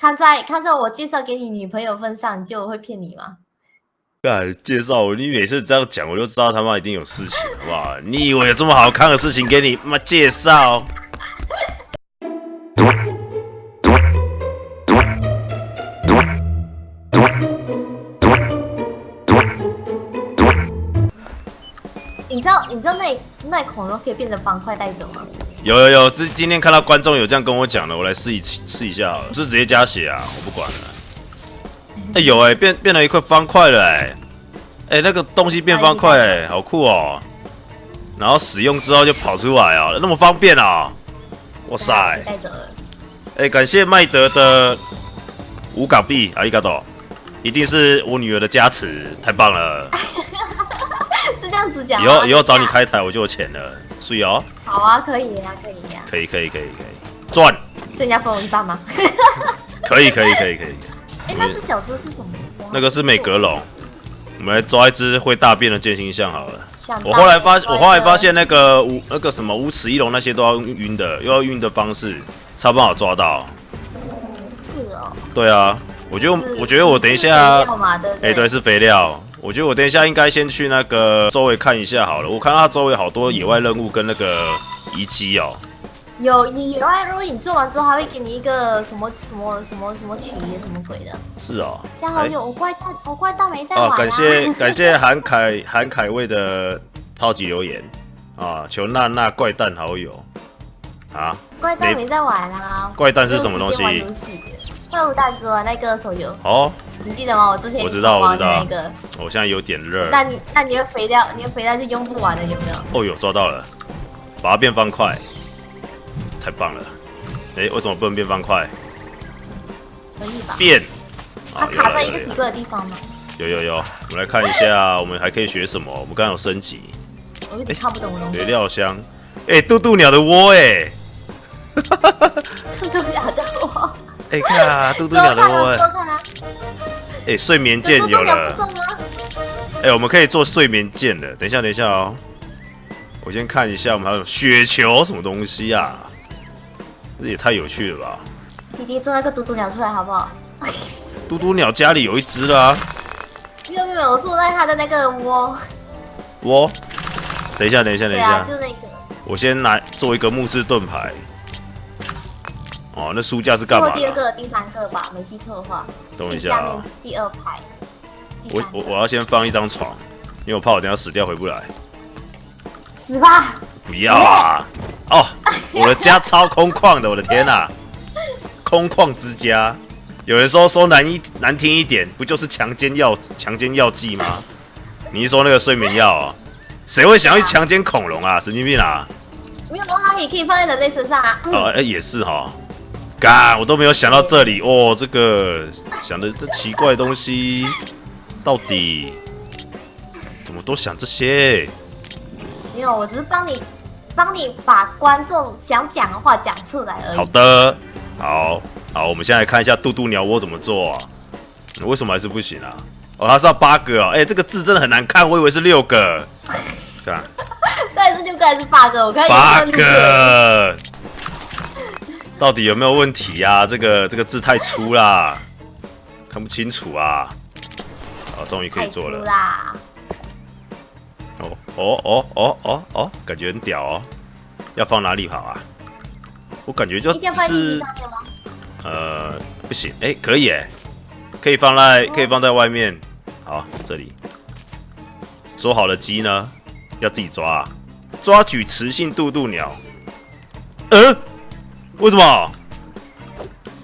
看在看在我介绍给你女朋友份上，你就会骗你吗？干介绍我，你每次这样讲，我就知道他妈一定有事情，好不好？你以为有这么好看的事情给你妈介绍？你知道你知道那那恐龙可以变成方块带走吗？有有有，这今天看到观众有这样跟我讲的，我来试一试一下好了，是直接加血啊，我不管了。哎、有哎、变变了一块方块了哎、哎、那个东西变方块哎、好酷哦。然后使用之后就跑出来啊，那么方便啊！哇塞感谢麦德的五港币，阿里嘎多，一定是我女儿的加持，太棒了！样子讲吗？以后以后找你开台我就有钱了，所以哦，好啊，可以呀、可以呀、可以可以可以可以，赚，所以你要分我一半吗？可以可以可以可以。哎、那只小只是什么？那个是美格龙，我们来抓一只会大便的剑心象好了。我后来发，我后来发现那个无那个什么无齿翼龙那些都要用晕的，又要晕的方式才不好抓到。是哦，对啊，我觉得我觉得我等一下哎、对，是肥料。我觉得我等一下应该先去那个周围看一下好了。我看到它周围好多野外任务跟那个遗迹哦。有你有啊，如果你做完之后，还会给你一个什么什么什么什么曲什么鬼的，是哦。这样好友我怪大我怪大没在玩、啊，啊感谢 感谢韩凯韩凯卫的超级留言啊！求娜娜怪蛋好友啊！怪蛋没在玩啊。怪蛋是什么东西怪物弹珠啊，那个手游，哦，你记得吗？我之前我知道我知道那个，我现在有点热。那你那你的肥料，你的肥料是用不完的，有没有？哦有，抓到了，把它变方块，太棒了！哎、为什么不能变方块？可以吧？变！它啊卡在一个奇怪的地方吗？有有有有，我们来看一下，我们还可以学什么？我们刚刚有升级我有点看不懂肥西。料箱，哎、渡渡鸟的窝、哎，渡渡鸟，的我。哎、看啊，渡渡多鸟的窝、哎睡眠这剑有了！哎、我们可以做睡眠剑的。等一下，等一下哦，我先看一下，我们还有雪球什么东西啊？这也太有趣了吧！弟弟做那个嘟嘟鸟出来好不好？嘟嘟鸟家里有一只啦、没有没有没有，我坐在它的那个窝。窝，等一下，等一下，等一下，对啊，就那个。我先拿做一个木质盾牌。哦，那书架是干嘛第二个、第三个吧，没记错的话。等一下下啊、第二排。我我我要先放一张床，因为我怕我等一下死掉回不来。死吧！不要啊！哦，我的家超空旷的，我的天哪、空旷之家。有人说说难一难听一点，不就是强奸药强奸药剂吗？你是说那个睡眠药啊？谁会想要去强奸恐龙啊？神经病啊！没有，它也可以放在人类身上啊。嗯哦，哎、也是哈。干，我都没有想到这里哦，这个想的这奇怪的东西，到底怎么都想这些？没有，我只是帮你，帮你把观众想讲的话讲出来而已。好的，好好，我们现在来看一下渡渡鸟窝怎么做啊？为什么还是不行啊？哦，它是要八个哦，哎、这个字真的很难看，我以为是六个。看，但是就该是八个，我看有八个，到底有没有问题呀、这个这个字太粗啦，看不清楚啊。好，终于可以做了。啦。哦哦哦哦哦哦，感觉很屌哦。要放哪里好啊？我感觉就是？呃，不行，哎、可以哎，可以放在可以放在外面。好，这里说好了鸡呢，要自己抓、啊，抓举雌性渡渡鸟。嗯、为什么？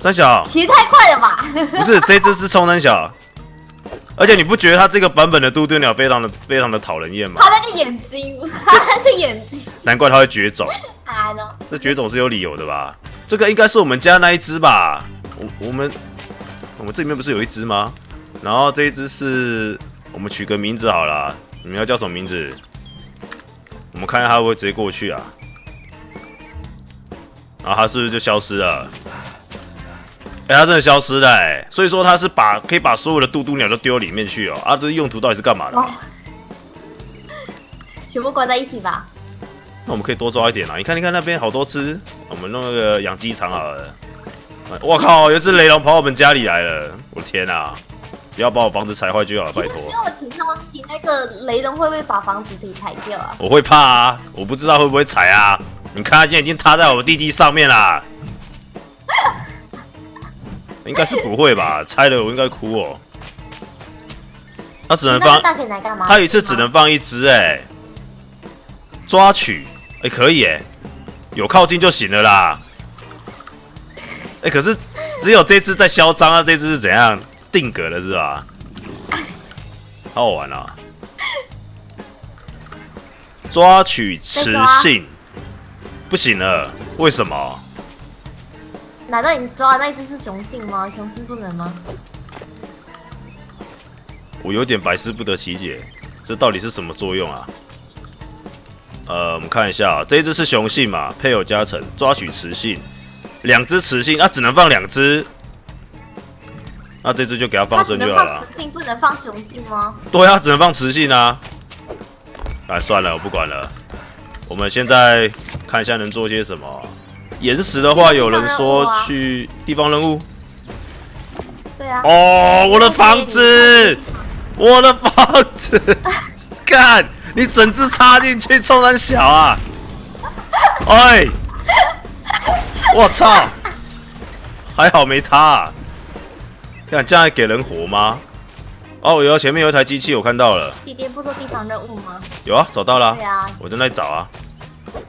三小骑太快了吧？不是这只是冲三小，而且你不觉得它这个版本的渡渡鸟非常的非常的讨人厌吗？它那个眼睛，它那个眼睛，难怪它会绝种。这绝种是有理由的吧？这个应该是我们家那一只吧？我我们我们这里面不是有一只吗？然后这一只是我们取个名字好了，你们要叫什么名字？我们看一下它会不会直接过去啊？然后它是不是就消失了？哎、它真的消失了哎、所以说它是把可以把所有的嘟嘟鸟都丢里面去哦。啊，这用途到底是干嘛的？哦，全部关在一起吧。那我们可以多抓一点啊！你看，你看那边好多只，我们弄那个养鸡场好了。我靠！有只雷龙跑我们家里来了！我的天啊！不要把我房子踩坏就好了，拜托。因为我挺好奇，那个雷龙会不会把房子给踩掉啊？我会怕啊！我不知道会不会踩啊！你看，它现在已经塌在我地基上面啦。应该是不会吧？拆了我应该哭哦。他只能放，他一次只能放一只哎。抓取哎，可以哎，有靠近就行了啦。哎，可是只有这只在嚣张啊！这只是怎样定格的是吧？好好玩啊！抓取雌性不行了，为什么？难道你抓的那只是雄性吗？雄性不能吗？我有点百思不得其解，这到底是什么作用啊？呃，我们看一下，这一只是雄性嘛？配偶加成，抓取雌性，两只雌性，那只能放两只，那这只就给它放生就好了。雌性不能放雄性吗？对啊，只能放雌性啊。哎，算了，我不管了。我们现在看一下能做些什么。岩石的话，有人说去地方任务。对啊。哦，我的房子，我的房子，看。你整只插进去，冲人小啊！哎，我操！还好没塌。看这样还给人活吗？哦，有前面有一台机器，我看到了。弟弟不做地方任务吗？有啊，找到了。对啊，我正在找啊。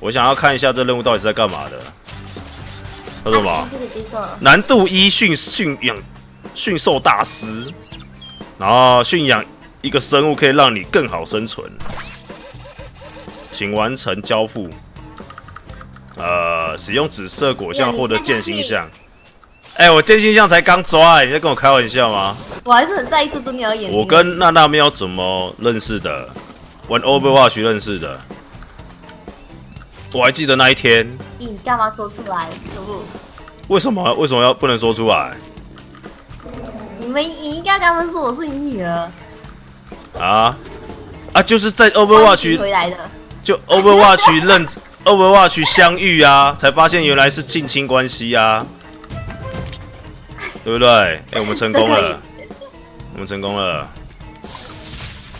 我想要看一下这任务到底是在干嘛的。他说什么？难度一驯驯养驯兽大师，然后驯养一个生物可以让你更好生存。请完成交付。呃，使用紫色果酱获得剑心像。哎，我剑心像才刚抓，你在跟我开玩笑吗？我还是很在意这只鸟眼睛。我跟娜娜喵怎么认识的？玩 Overwatch 认识的。我还记得那一天。你干嘛说出来？为什么？为什么要不能说出来？你们你应该跟他们说我是你女儿。啊啊！就是在 Overwatch 回来的。就 Overwatch 认 Overwatch 相遇啊，才发现原来是近亲关系啊，对不对？哎，我们成功了，我们成功了，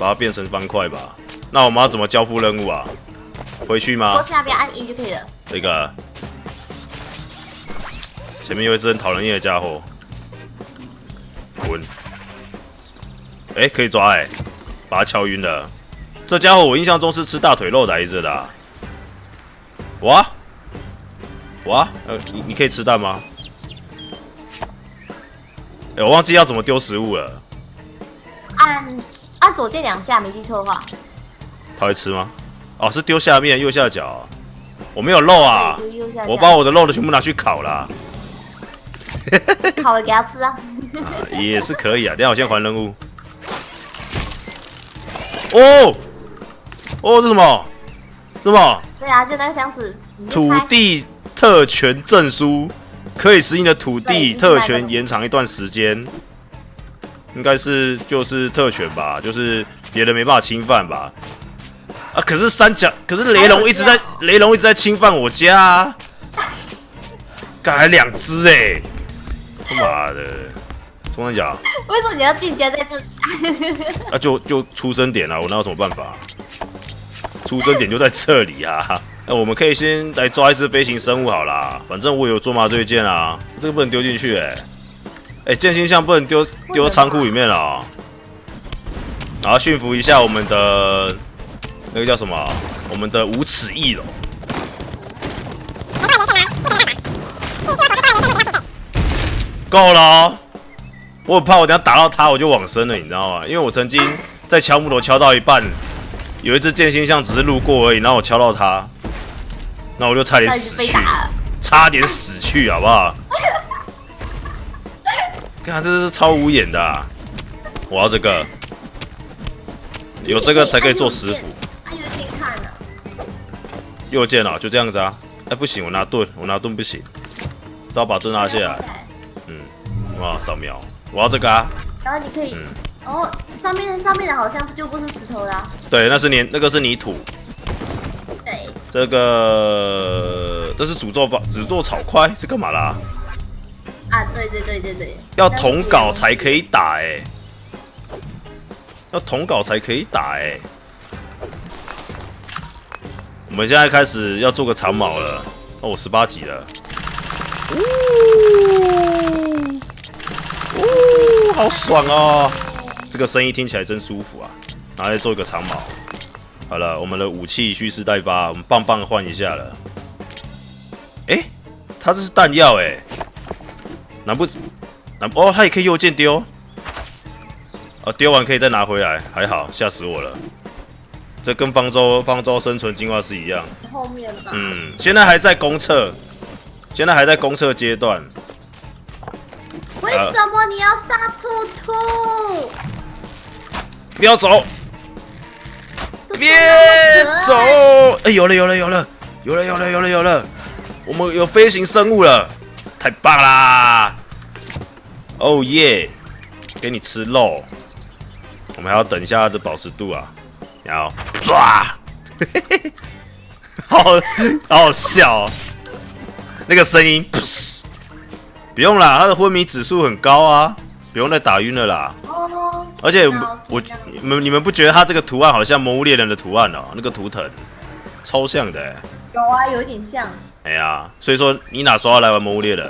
把它变成方块吧。那我们要怎么交付任务啊？回去吗？过去那边按一就可以了。这个前面有一只很讨人厌的家伙，滚！哎，可以抓哎，把他敲晕了。这家伙我印象中是吃大腿肉来着的。哇哇，呃，你你可以吃蛋吗？哎，我忘记要怎么丢食物了。按按左键两下，没记错的话。他会吃吗？哦，是丢下面右下角。我没有肉啊，我把我的肉的全部拿去烤了。烤了给他吃啊。也是可以啊，等下我先还任务。哦。哦，这什么？什么？对啊，就那个箱子。土地特权证书，可以使你的土地特权延长一段时间。应该是就是特权吧，就是别人没办法侵犯吧。啊，可是三角，可是雷龙一直在，雷龙一直在侵犯我家。刚才两只哎！他妈的，中三角。为什么你要进阶在这里？啊，就就出生点啊，我哪有什么办法？出生点就在这里啊！那我们可以先来抓一只飞行生物好啦，反正我有做麻醉剑啊，这个不能丢进去哎！哎，剑心像不能丢丢仓库里面了。然后驯服一下我们的那个叫什么？我们的无齿翼龙。够了！我很怕我等下打到他我就往生了，你知道吗？因为我曾经在敲木头敲到一半。有一只剑心象只是路过而已，然后我敲到它，那我就差点死去，差点死去，好不好？看，这是超无眼的，我要这个，有这个才可以做食府。右键啊，就这样子啊。哎，不行，我拿盾，我拿盾不行，只好把盾拿下来。嗯，哇，扫描，我要这个啊。然后你可以。哦，上面上面的好像就不是石头啦。对，那是泥，那个是泥土。对。这个这是诅咒吧？诅咒草块是干嘛啦？啊对对对对对，要同稿才可以打哎、要同稿才可以打哎、我们现在开始要做个长矛了，哦，我十八级了，呜呜，好爽哦！这个声音听起来真舒服啊！拿来做一个长矛。好了，我们的武器蓄势待发，我们棒棒换一下了。哎、它这是弹药哎、难不难哦，它也可以右键丢。哦，丢完可以再拿回来，还好，吓死我了。这跟方舟方舟生存进化是一样。后面吧。嗯，现在还在公测，现在还在公测阶段。为什么你要杀兔兔？不要走，别走！哎、有了有了有了有了有了有了有了，我们有飞行生物了，太棒啦！哦耶，给你吃肉。我们还要等一下它的保持度啊，然后抓，好好好笑、哦，那个声音，噗不用啦，他的昏迷指数很高啊，不用再打晕了啦。哦，而且好我你们你们不觉得他这个图案好像《魔物猎人》的图案哦？那个图腾超像的欸，有啊，有点像。哎呀，所以说你哪时候要来玩《魔物猎人》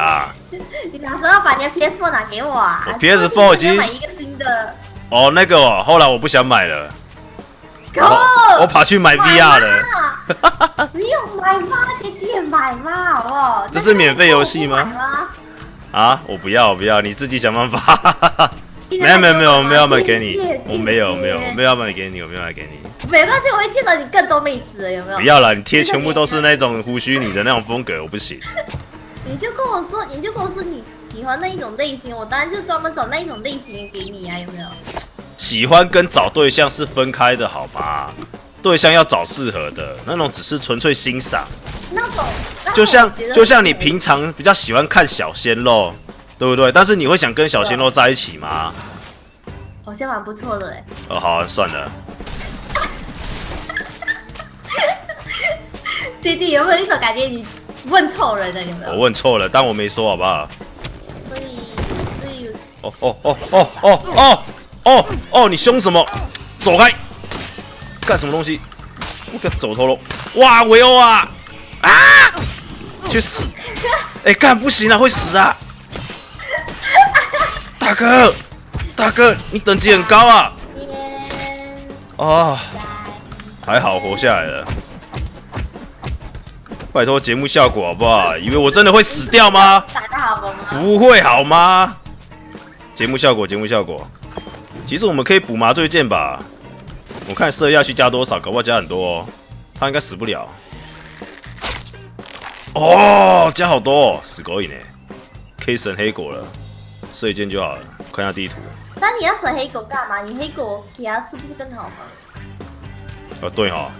啊？你哪时候要把你的 PS4 拿给我啊我 PS4 已经买一个新的。哦，那个哦，后来我不想买了，可我我跑去买 VR 了。了。不用买吗？给店买吗？好不好？这是免费游戏吗？啊！我不要，我不要，你自己想办法。没有没有没有，我没有要买给你我没有没有，我没有要买给你，我没有买给你。没关系，我会见到你更多妹子了，有没有？不要了，你贴全部都是那种胡须你的那种风格，我不行。你就跟我说，你就跟我说你喜欢那一种类型，我当然就专门找那一种类型给你啊，有没有？喜欢跟找对象是分开的，好吧？对象要找适合的，那种只是纯粹欣赏，那种，就像就像你平常比较喜欢看小鲜肉，对不对？但是你会想跟小鲜肉在一起吗？好像蛮不错的哎。哦，好、啊，算了，弟弟有没有一种感觉你问错人了？有没我有？问错了，但我没说，好不好？所以，所以哦哦哦哦哦哦哦哦，你凶什么？走开！干什么东西？我个走头了！哇，维欧啊！啊！去死！哎、干不行啊，会死啊！大哥，大哥，你等级很高啊！天哦，还好活下来了。拜托节目效果好不好？以为我真的会死掉吗？打得好吗？不会好吗？节目效果，节目效果。其实我们可以补麻醉剑吧？我看射下去加多少，搞不好加很多哦。他应该死不了。哦，加好多哦，死狗瘾呢。K 神黑狗了，射一箭就好了。看一下地图。那你要省黑狗干嘛？你黑狗给它吃不是更好吗？哦，对哦，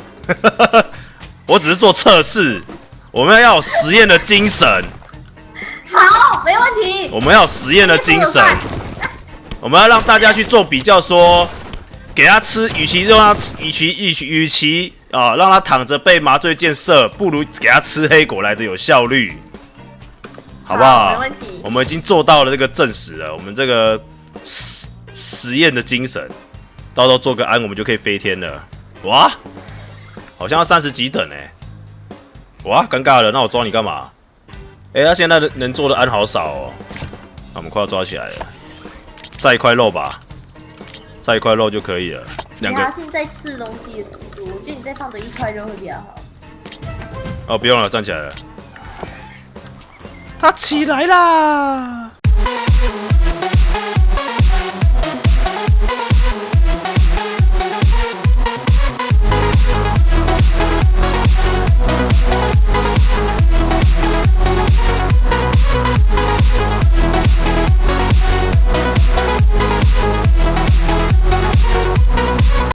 我只是做测试，我们要有实验的精神，好，没问题。我们要有实验的精神，我们要让大家去做比较说给他吃，与其让他吃，与其与其与其啊让他躺着被麻醉箭射，不如给他吃黑果来的有效率，好不好？没问题我们已经做到了这个证实了，我们这个实实验的精神，到时候做个安，我们就可以飞天了。哇，好像要三十几等哎、哇，尴尬了，那我抓你干嘛？哎、他现在能做的安好少哦。那我们快要抓起来了，再一块肉吧，再一块肉就可以了。两个你还现在吃东西的速度，我觉得你再放多一块肉会比较好。哦，不用了，站起来了。他起来啦！